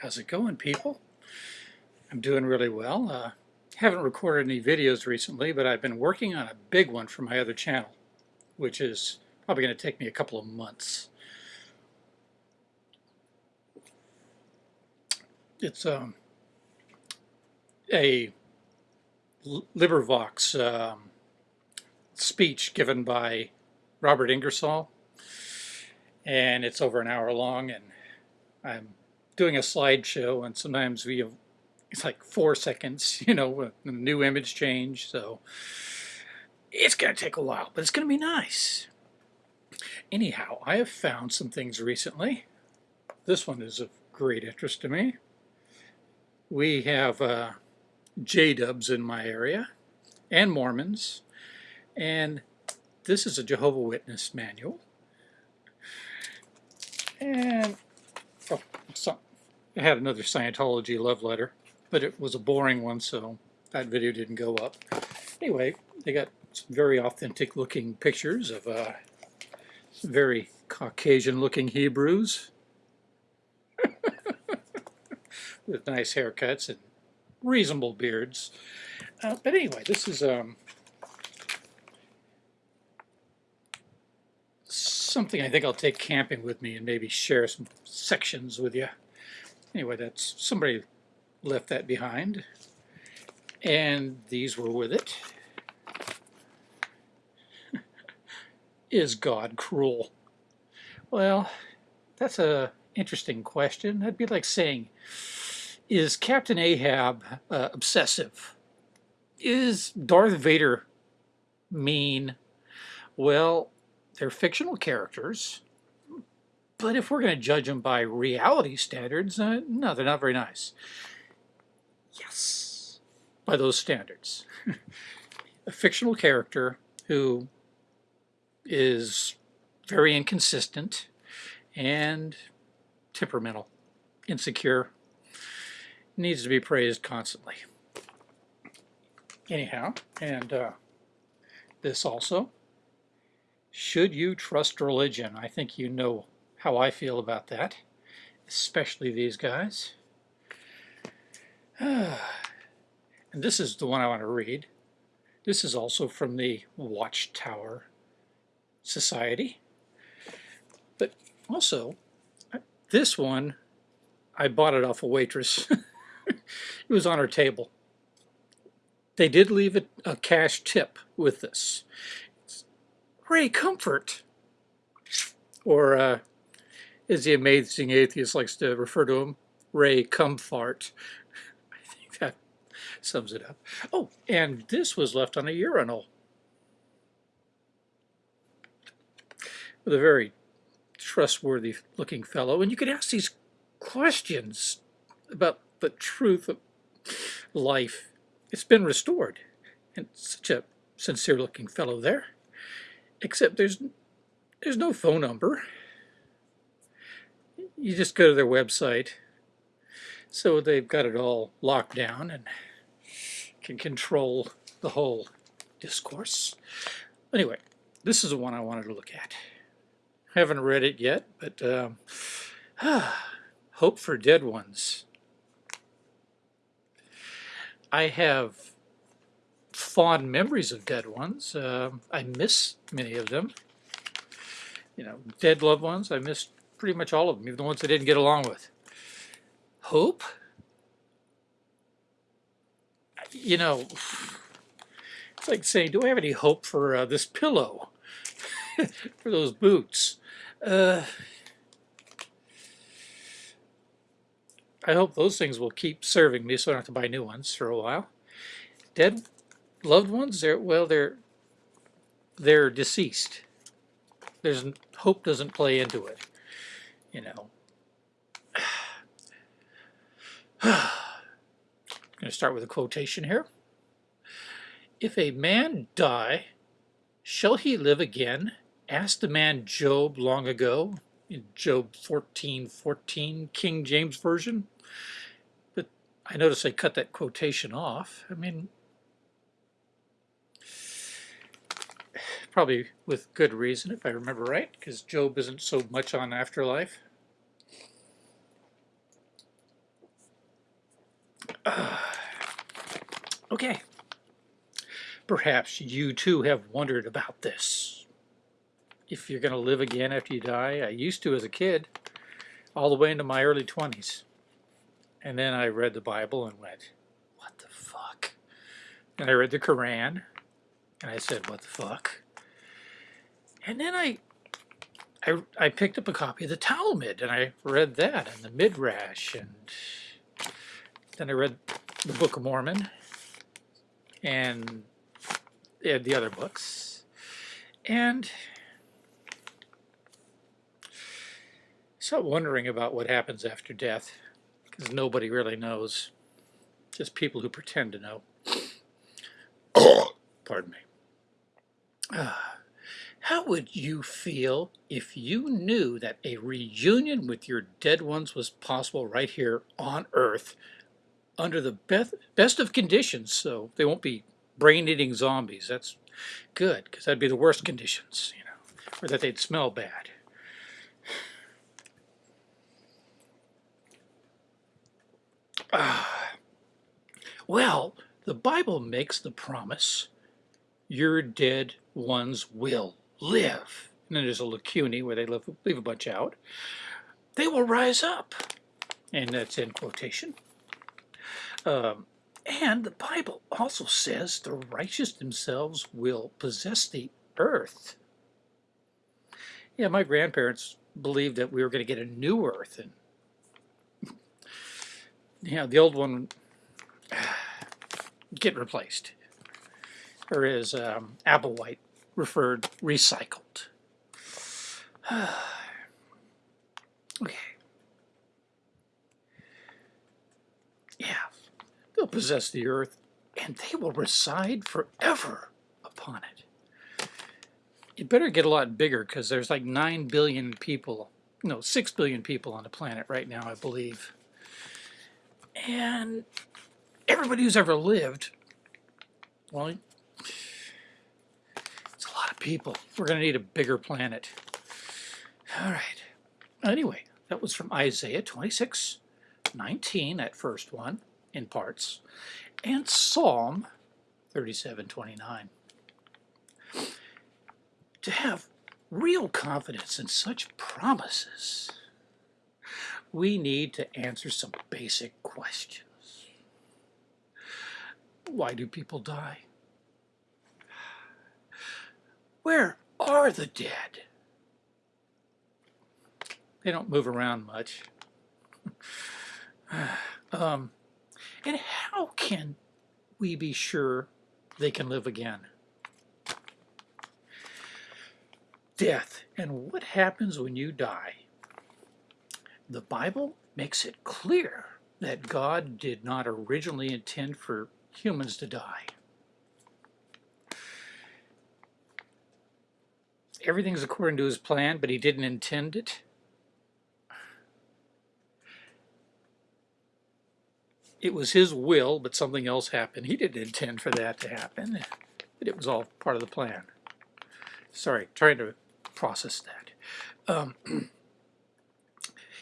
How's it going, people? I'm doing really well. Uh, haven't recorded any videos recently, but I've been working on a big one for my other channel, which is probably going to take me a couple of months. It's um, a LibriVox um, speech given by Robert Ingersoll, and it's over an hour long, and I'm doing a slideshow and sometimes we have it's like four seconds you know with the new image change so it's gonna take a while but it's gonna be nice. Anyhow I have found some things recently. This one is of great interest to me. We have uh, J-dubs in my area and Mormons and this is a Jehovah Witness manual. And oh, so, I had another Scientology love letter, but it was a boring one, so that video didn't go up. Anyway, they got some very authentic looking pictures of uh, very Caucasian looking Hebrews with nice haircuts and reasonable beards. Uh, but anyway, this is um, something I think I'll take camping with me and maybe share some sections with you anyway, that's somebody left that behind. And these were with it. Is God cruel? Well, that's a interesting question. That'd be like saying, is Captain Ahab uh, obsessive? Is Darth Vader mean? Well, they're fictional characters. But if we're going to judge them by reality standards, uh, no, they're not very nice. Yes, by those standards. a fictional character who is very inconsistent and temperamental, insecure, needs to be praised constantly. Anyhow, and uh, this also, should you trust religion? I think you know how I feel about that, especially these guys. and this is the one I want to read. This is also from the Watchtower Society. But also, this one, I bought it off a waitress. it was on her table. They did leave a, a cash tip with this. It's Ray Comfort. Or uh, as the amazing atheist likes to refer to him, Ray Comfort. I think that sums it up. Oh, and this was left on a urinal. With a very trustworthy looking fellow. And you could ask these questions about the truth of life. It's been restored. And such a sincere looking fellow there. Except there's there's no phone number you just go to their website. So they've got it all locked down and can control the whole discourse. Anyway, this is the one I wanted to look at. I haven't read it yet, but um, Hope for Dead Ones. I have fond memories of dead ones. Uh, I miss many of them. You know, dead loved ones. I miss pretty much all of them, even the ones I didn't get along with. Hope? You know, it's like saying, do I have any hope for uh, this pillow? for those boots? Uh, I hope those things will keep serving me so I don't have to buy new ones for a while. Dead loved ones, they're, well, they're, they're deceased. There's hope doesn't play into it you know. I'm going to start with a quotation here. If a man die, shall he live again? Asked the man Job long ago in Job 14, 14, King James Version. But I notice I cut that quotation off. I mean, probably with good reason, if I remember right, because Job isn't so much on afterlife. okay. Perhaps you too have wondered about this. If you're going to live again after you die, I used to as a kid, all the way into my early 20s. And then I read the Bible and went, what the fuck? And I read the Quran and I said, what the fuck? And then I, I, I picked up a copy of the Talmud and I read that and the Midrash and then I read the Book of Mormon and the other books. And start wondering about what happens after death because nobody really knows. Just people who pretend to know. Pardon me. Uh, how would you feel if you knew that a reunion with your dead ones was possible right here on Earth under the best, best of conditions so they won't be brain-eating zombies? That's good because that'd be the worst conditions, you know, or that they'd smell bad. Ah. Well, the Bible makes the promise, your dead ones will live. And then there's a lacunae where they leave a bunch out. They will rise up. And that's in quotation. Um, and the Bible also says the righteous themselves will possess the earth. Yeah, my grandparents believed that we were going to get a new earth. And yeah, the old one get replaced, or as um, Applewhite referred, recycled. okay. Yeah, they'll possess the earth, and they will reside forever upon it. It better get a lot bigger, because there's like 9 billion people, no, 6 billion people on the planet right now, I believe. And everybody who's ever lived, well, it's a lot of people. We're going to need a bigger planet. All right. Anyway, that was from Isaiah 26, 19, that first one, in parts, and Psalm 37, 29. To have real confidence in such promises, we need to answer some basic questions. Why do people die? Where are the dead? They don't move around much. um, and how can we be sure they can live again? Death and what happens when you die the Bible makes it clear that God did not originally intend for humans to die. Everything's according to his plan, but he didn't intend it. It was his will, but something else happened. He didn't intend for that to happen, but it was all part of the plan. Sorry, trying to process that. Um,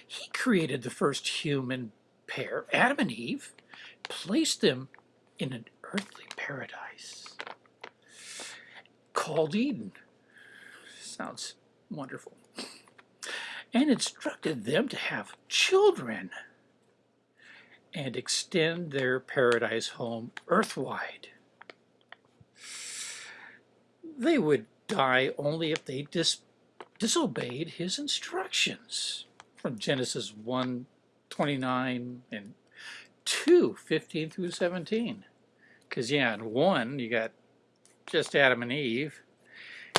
He created the first human pair, Adam and Eve, placed them in an earthly paradise called Eden. Sounds wonderful. And instructed them to have children and extend their paradise home earthwide. They would die only if they dis disobeyed his instructions from Genesis 1, 29 and 2, 15 through 17. Because, yeah, in 1, you got just Adam and Eve.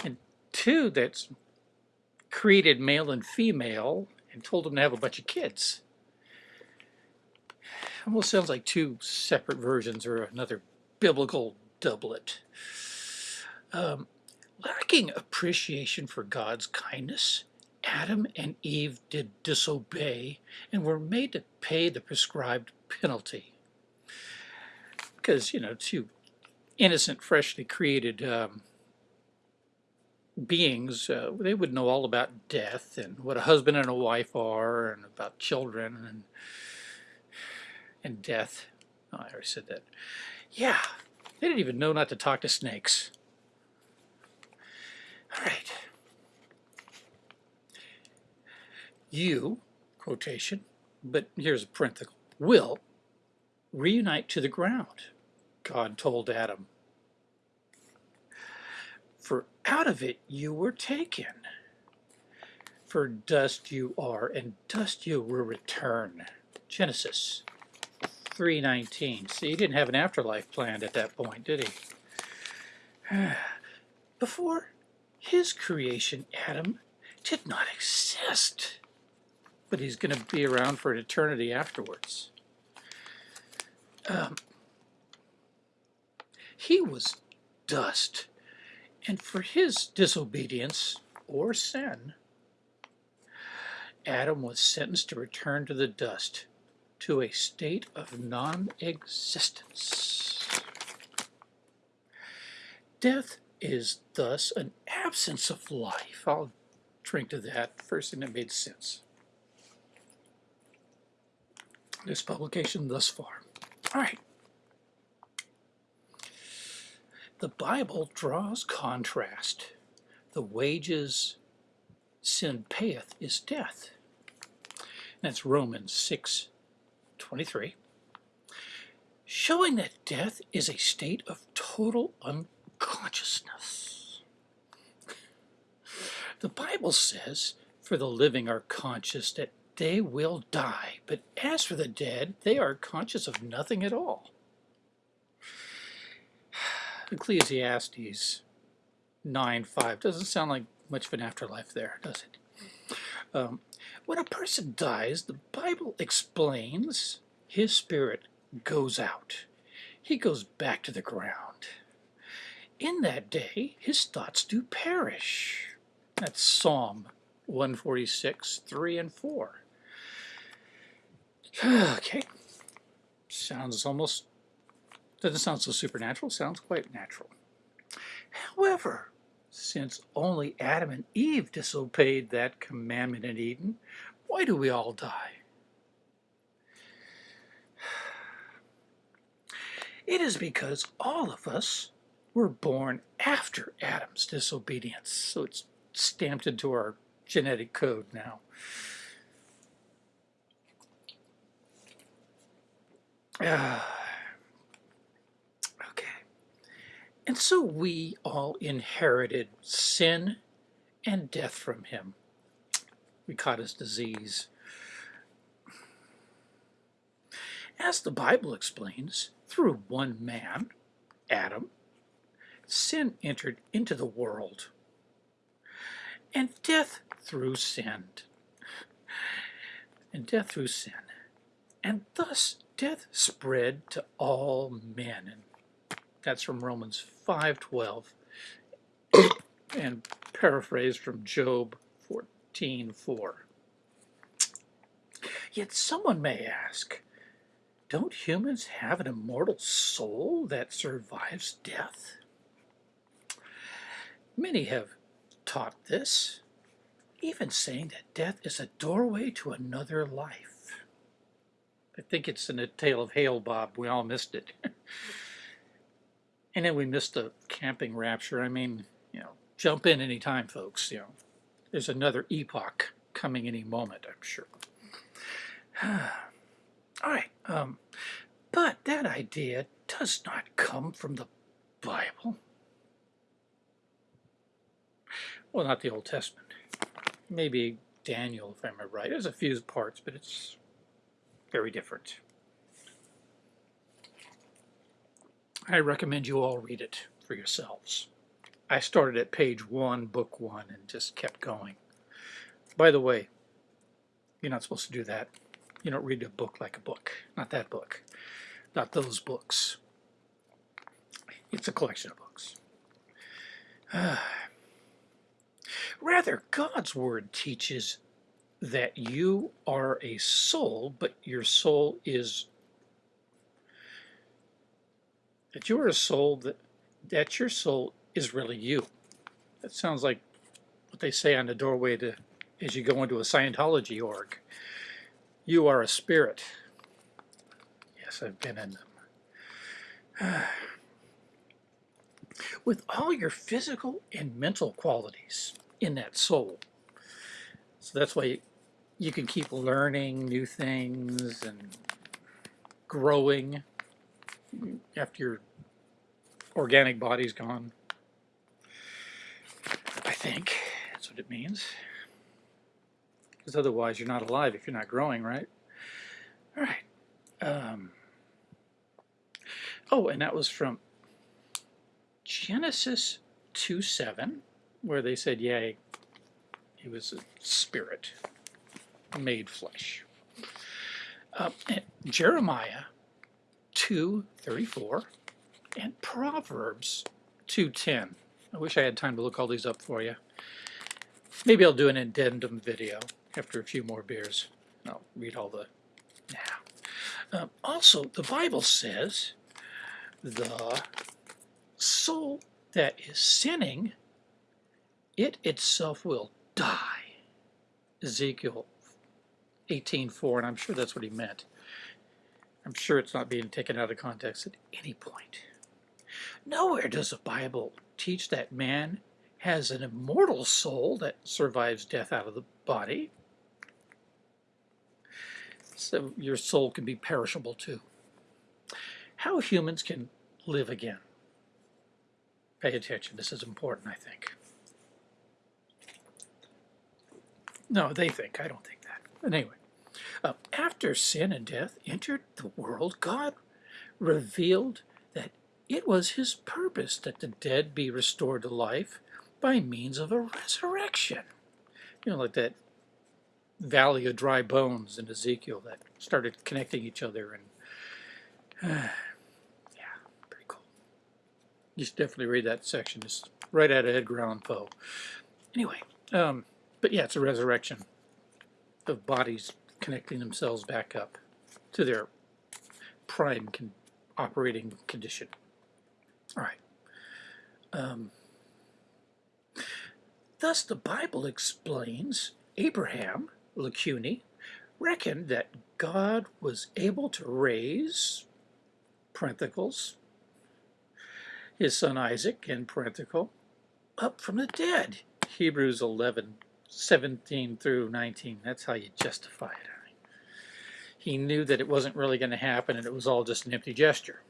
And 2, that's created male and female and told them to have a bunch of kids. Almost sounds like two separate versions or another biblical doublet. Um, lacking appreciation for God's kindness Adam and Eve did disobey and were made to pay the prescribed penalty. Because, you know, two innocent, freshly created um, beings, uh, they would know all about death and what a husband and a wife are and about children and, and death. Oh, I already said that. Yeah, they didn't even know not to talk to snakes. All right. You, quotation, but here's a parenthetical, will reunite to the ground, God told Adam. For out of it you were taken. For dust you are, and dust you will return. Genesis 3.19. See, he didn't have an afterlife planned at that point, did he? Before his creation, Adam did not exist. But he's going to be around for an eternity afterwards. Um, he was dust, and for his disobedience or sin, Adam was sentenced to return to the dust, to a state of non-existence. Death is thus an absence of life. I'll drink to that. First thing that made sense. This publication thus far. All right. The Bible draws contrast. The wages sin payeth is death. That's Romans 6, 23. Showing that death is a state of total unconsciousness. The Bible says, for the living are conscious that they will die, but as for the dead, they are conscious of nothing at all. Ecclesiastes 9.5 doesn't sound like much of an afterlife there, does it? Um, when a person dies, the Bible explains his spirit goes out. He goes back to the ground. In that day, his thoughts do perish. That's Psalm 146, 3 and 4. okay. Sounds almost, doesn't sound so supernatural, sounds quite natural. However, since only Adam and Eve disobeyed that commandment in Eden, why do we all die? It is because all of us were born after Adam's disobedience, so it's stamped into our genetic code now. Uh, And so we all inherited sin and death from him. We caught his disease. As the Bible explains, through one man, Adam, sin entered into the world, and death through sin. And death through sin. And thus death spread to all men. And that's from Romans 5.12 and paraphrased from Job 14.4. Yet someone may ask, don't humans have an immortal soul that survives death? Many have taught this, even saying that death is a doorway to another life. I think it's in the tail of Hale-Bopp. We all missed it. And then we missed the camping rapture. I mean, you know, jump in anytime, folks. You know, there's another epoch coming any moment, I'm sure. All right, um, but that idea does not come from the Bible. Well, not the Old Testament. Maybe Daniel, if I remember right. There's a few parts, but it's very different. I recommend you all read it for yourselves. I started at page one, book one, and just kept going. By the way, you're not supposed to do that. You don't read a book like a book. Not that book. Not those books. It's a collection of books. Rather, God's Word teaches that you are a soul, but your soul is that you are a soul that that your soul is really you. That sounds like what they say on the doorway to as you go into a Scientology org. You are a spirit. Yes, I've been in them. with all your physical and mental qualities in that soul. So that's why you can keep learning new things and growing after your organic body's gone. I think that's what it means. Because otherwise you're not alive if you're not growing, right? All right. Um, oh, and that was from Genesis 2 7, where they said, yeah, he was a spirit made flesh. Uh, Jeremiah 2.34 and Proverbs 2.10. I wish I had time to look all these up for you. Maybe I'll do an addendum video after a few more beers. I'll read all the now. Um, also, the Bible says the soul that is sinning, it itself will die. Ezekiel 18.4, and I'm sure that's what he meant. I'm sure it's not being taken out of context at any point. Nowhere does the Bible teach that man has an immortal soul that survives death out of the body. So your soul can be perishable too. How humans can live again. Pay attention, this is important, I think. No, they think, I don't think that. But anyway, uh, after sin and death entered the world, God revealed it was his purpose that the dead be restored to life by means of a resurrection. You know, like that valley of dry bones in Ezekiel that started connecting each other and uh, yeah, pretty cool. You should definitely read that section. It's right out of Edgar Allan Poe. Anyway, um, but yeah, it's a resurrection of bodies connecting themselves back up to their prime con operating condition. All right. Um, thus, the Bible explains Abraham, Lacuni, reckoned that God was able to raise, parenthicals, his son Isaac, in parenthetical, up from the dead. Hebrews 11, 17 through 19. That's how you justify it. He knew that it wasn't really going to happen and it was all just an empty gesture.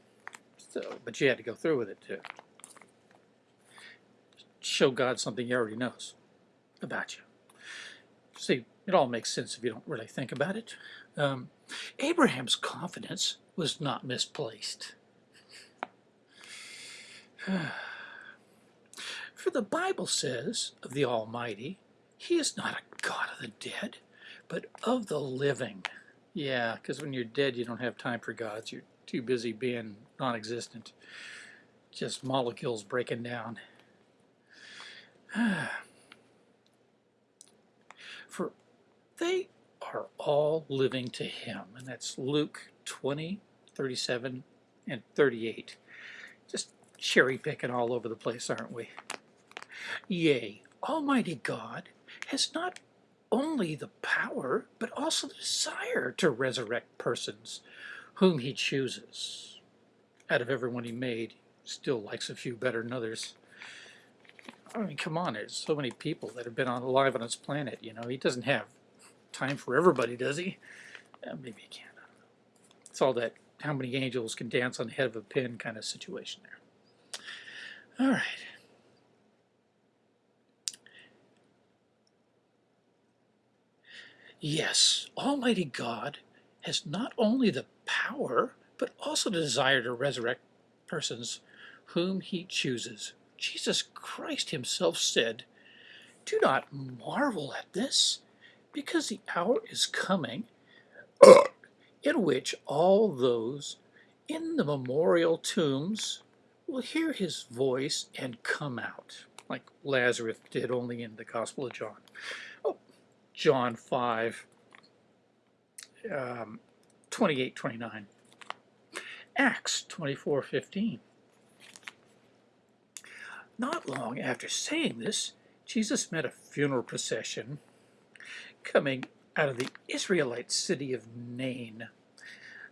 So, but you had to go through with it to show God something he already knows about you. See, it all makes sense if you don't really think about it. Um, Abraham's confidence was not misplaced. For the Bible says of the Almighty, He is not a God of the dead, but of the living. Yeah, because when you're dead, you don't have time for gods. You're too busy being non-existent. Just molecules breaking down. For they are all living to him. And that's Luke 20, 37, and 38. Just cherry picking all over the place, aren't we? Yea, Almighty God has not only the power, but also the desire to resurrect persons whom he chooses. Out of everyone he made, still likes a few better than others. I mean, come on, there's so many people that have been on, alive on this planet, you know. He doesn't have time for everybody, does he? Maybe he can, I don't know. It's all that how many angels can dance on the head of a pin kind of situation there. All right. Yes, Almighty God has not only the power, but also the desire to resurrect persons whom he chooses. Jesus Christ himself said, Do not marvel at this, because the hour is coming in which all those in the memorial tombs will hear his voice and come out, like Lazarus did only in the Gospel of John. Oh, John 5, um, 28, 29. Acts 24, 15. Not long after saying this, Jesus met a funeral procession coming out of the Israelite city of Nain.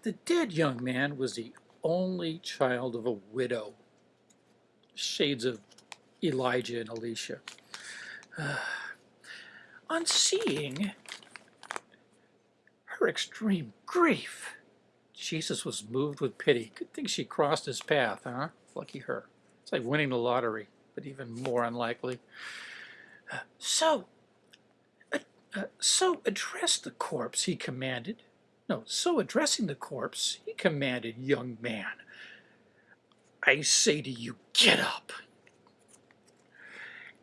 The dead young man was the only child of a widow. Shades of Elijah and Elisha. Uh, on seeing her extreme grief, Jesus was moved with pity. Good thing she crossed his path, huh? Lucky her. It's like winning the lottery, but even more unlikely. Uh, so, uh, uh, so address the corpse, he commanded. No, so addressing the corpse, he commanded, young man, I say to you, get up.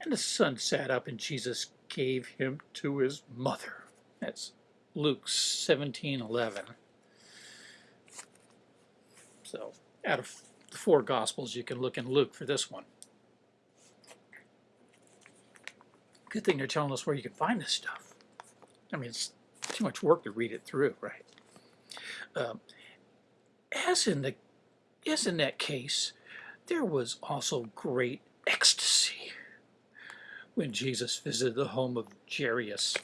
And the son sat up, and Jesus gave him to his mother. That's Luke 17, 11. So out of the four Gospels, you can look in Luke for this one. Good thing they're telling us where you can find this stuff. I mean, it's too much work to read it through, right? Um, as in the as in that case, there was also great ecstasy when Jesus visited the home of Jairus,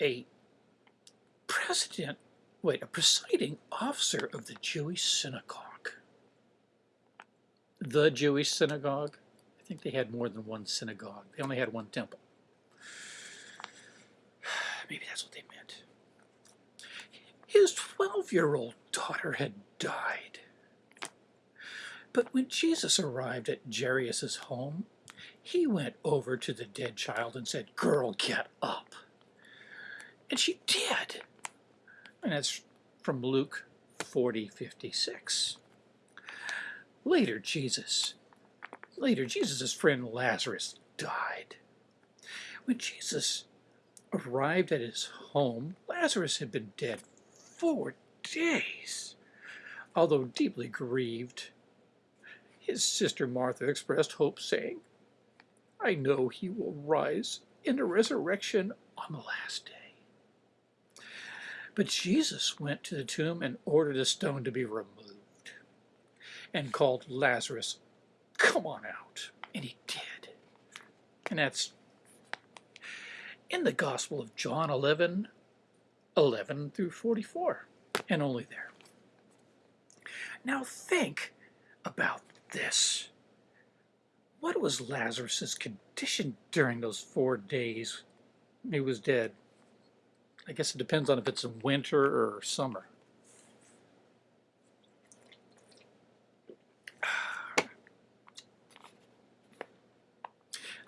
a president, wait, a presiding officer of the Jewish synagogue. The Jewish synagogue? I think they had more than one synagogue. They only had one temple. Maybe that's what they meant. His 12-year-old daughter had died. But when Jesus arrived at Jairus' home, he went over to the dead child and said, Girl, get up. And she did. And that's from Luke 40, 56. Later, Jesus, later, Jesus' friend Lazarus died. When Jesus arrived at his home, Lazarus had been dead four days. Although deeply grieved, his sister Martha expressed hope, saying, I know he will rise in the resurrection on the last day. But Jesus went to the tomb and ordered the stone to be removed and called Lazarus, Come on out. And he did. And that's in the Gospel of John 11, 11 through 44, and only there. Now think about this. What was Lazarus' condition during those four days he was dead? I guess it depends on if it's in winter or summer.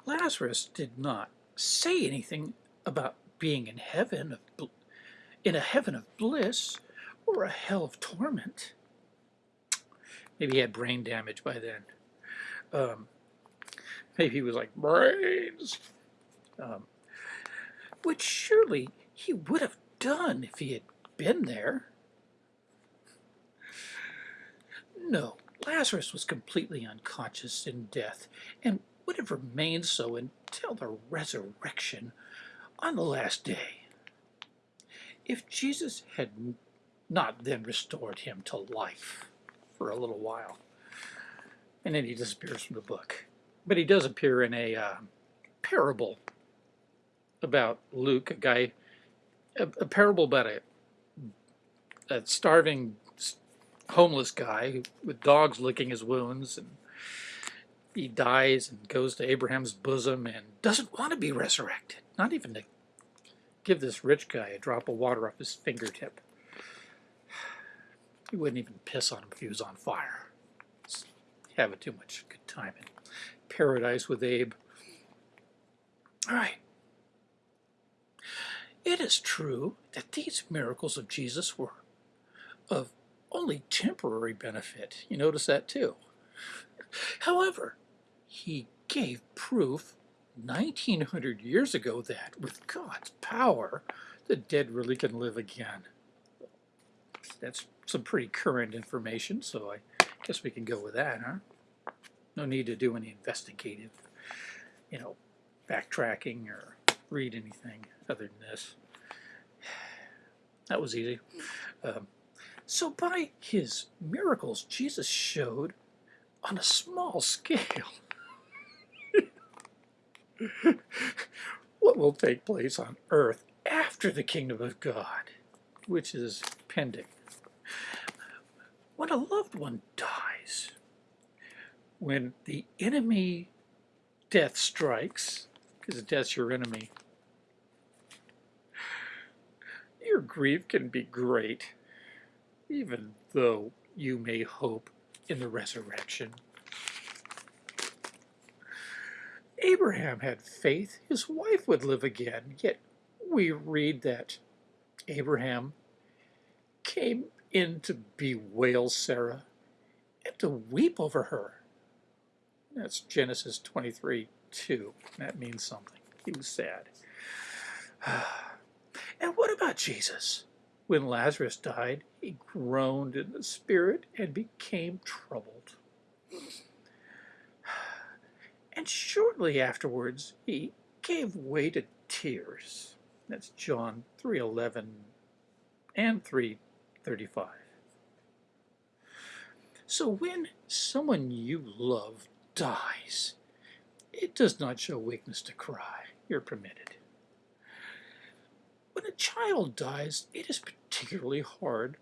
Lazarus did not say anything about being in heaven, of in a heaven of bliss, or a hell of torment. Maybe he had brain damage by then. Um, maybe he was like, brains! Um, which surely he would have done if he had been there. No, Lazarus was completely unconscious in death and would have remained so until the resurrection on the last day. If Jesus had not then restored him to life for a little while. And then he disappears from the book. But he does appear in a uh, parable about Luke, a guy a, a parable about a, a starving homeless guy with dogs licking his wounds and he dies and goes to Abraham's bosom and doesn't want to be resurrected not even to give this rich guy a drop of water off his fingertip. He wouldn't even piss on him if he was on fire. Having too much good time in paradise with Abe. All right it is true that these miracles of Jesus were of only temporary benefit. You notice that too. However, he gave proof 1900 years ago that with God's power, the dead really can live again. That's some pretty current information, so I guess we can go with that, huh? No need to do any investigative, you know, backtracking or read anything other than this. That was easy. Um, so by his miracles, Jesus showed on a small scale what will take place on earth after the kingdom of God, which is pending. When a loved one dies, when the enemy death strikes, because death's your enemy, your grief can be great, even though you may hope in the resurrection. Abraham had faith his wife would live again, yet we read that Abraham came in to bewail Sarah and to weep over her. That's Genesis 23 2. That means something. He was sad. and what about Jesus? When Lazarus died, he groaned in the spirit and became troubled. And shortly afterwards, he gave way to tears. That's John 3:11 and 3:35. So when someone you love dies, it does not show weakness to cry. You're permitted. When a child dies, it is particularly hard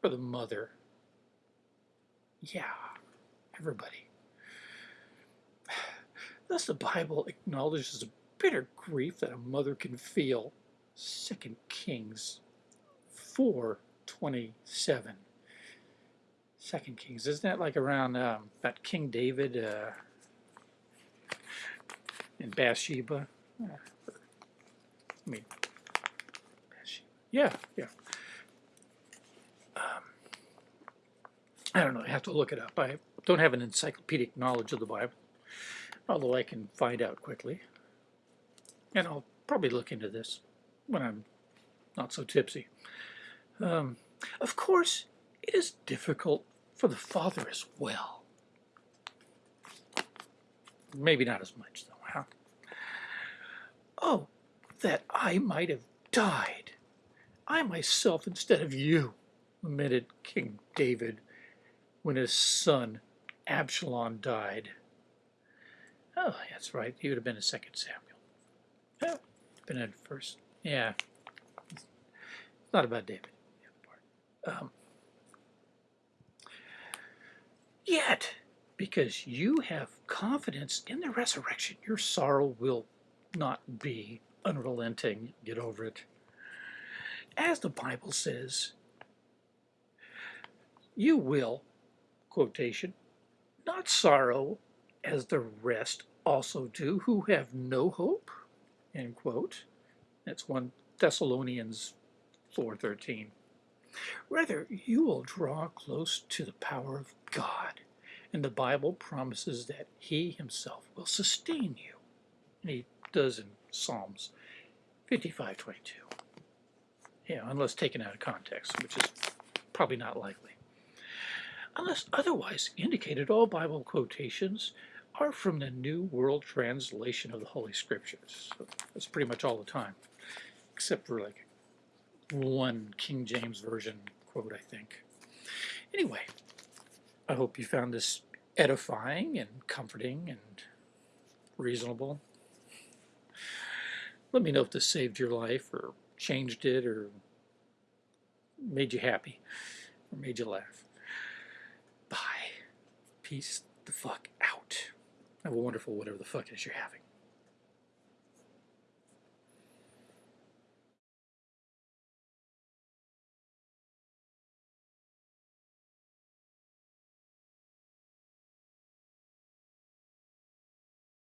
for the mother. Yeah, everybody. Thus the Bible acknowledges the bitter grief that a mother can feel. 2 Kings 4, 27. 2 Kings, isn't that like around um, that King David uh, in Bathsheba? I mean. Yeah, yeah. Um, I don't know, I have to look it up. I don't have an encyclopedic knowledge of the Bible, although I can find out quickly. And I'll probably look into this when I'm not so tipsy. Um, of course, it is difficult for the father as well. Maybe not as much, though, huh? Oh, that I might have died, I myself instead of you, lamented King David when his son Absalom died. Oh, that's right. He would have been a second Samuel. Yeah, been in first. Yeah. It's not about David. Um, yet, because you have confidence in the resurrection, your sorrow will not be unrelenting. Get over it. As the Bible says, you will, quotation, not sorrow as the rest also do who have no hope, end quote. That's 1 Thessalonians 4.13. Rather, you will draw close to the power of God, and the Bible promises that He Himself will sustain you. And He does in Psalms 55.22. Yeah, unless taken out of context, which is probably not likely. Unless otherwise indicated, all Bible quotations are from the New World Translation of the Holy Scriptures. So that's pretty much all the time, except for like one King James Version quote, I think. Anyway, I hope you found this edifying and comforting and reasonable. Let me know if this saved your life or changed it or made you happy or made you laugh. Bye. Peace the fuck out. Have a wonderful whatever the fuck it is you're having.